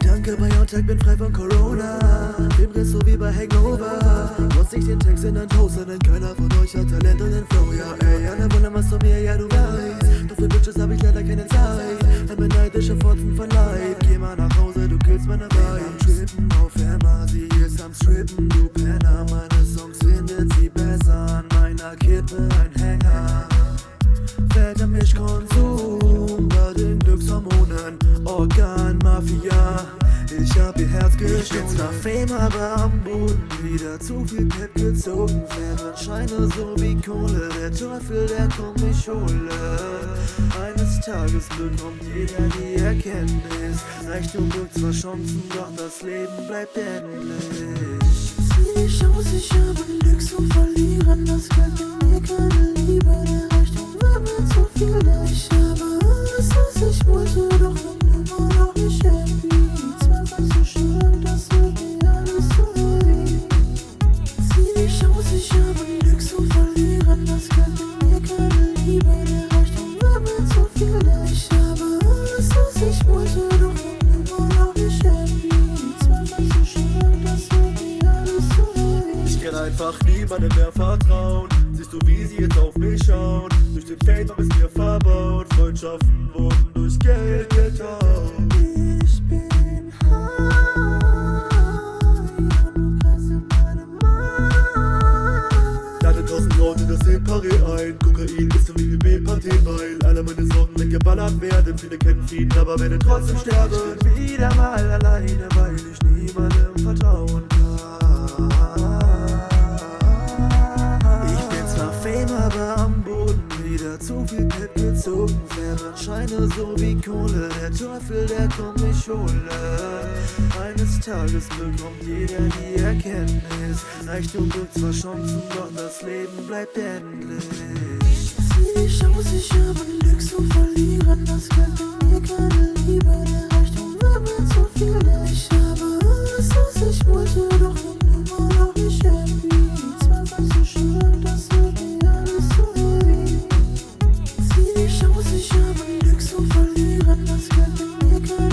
Danke Tag, bin frei von Corona. Rest so wie bei Hangover. Muss ich den Text in ein Toaster, denn keiner von euch hat Talent und den Flow. Ja, ey, alle wollen was von mir, ja, du weißt. Doch für Bitches hab ich leider keine Zeit. Ein beneidischer Fotzen von Leid. Killst meine Vibe. Am Trippen auf Emma, sie ist am Strippen, du Penner. Meine Songs findet sie besser an meiner Kippe, ein Hänger. Fetter Mischkonsum bei den Glückshormonen, Organmafia. Ich hab ihr Herz geschnitten. Ich bin zwar Fame, aber am Boden wieder zu viel Pep gezogen. Scheine so wie Kohle, der Teufel, der kommt mich hole. Tages bekommt jeder die Erkenntnis. Reichtum birgt zwar Chancen, doch das Leben bleibt endlich. Sieh dich aus, ich habe Glück zu verlieren. Das Geld gibt mir keine Liebe, der Reichtum war mir zu viel. Ich habe alles, was ich wollte, einfach niemandem mehr vertrauen. Siehst du, wie sie jetzt auf mich schauen? Durch den Fame hab es mir verbaut. Freundschaften wurden durch Geld getauscht. Das Separé ein. Kokain ist so wie B-Party, weil alle meine Sorgen weggeballert werden. Viele kennen Frieden, aber werden trotzdem sterben. Ich bin wieder mal alleine, weil ich niemandem vertrauen kann. Wieder zu viel Pep gezogen. Scheine so wie Kohle, der Teufel, der kommt mich hole. Eines Tages bekommt jeder die Erkenntnis. Reichtum birgt zwar Chancen, doch das Leben bleibt endlich. Sieh dich aus, ich habe Glück zu verlieren. Das Geld Let's you could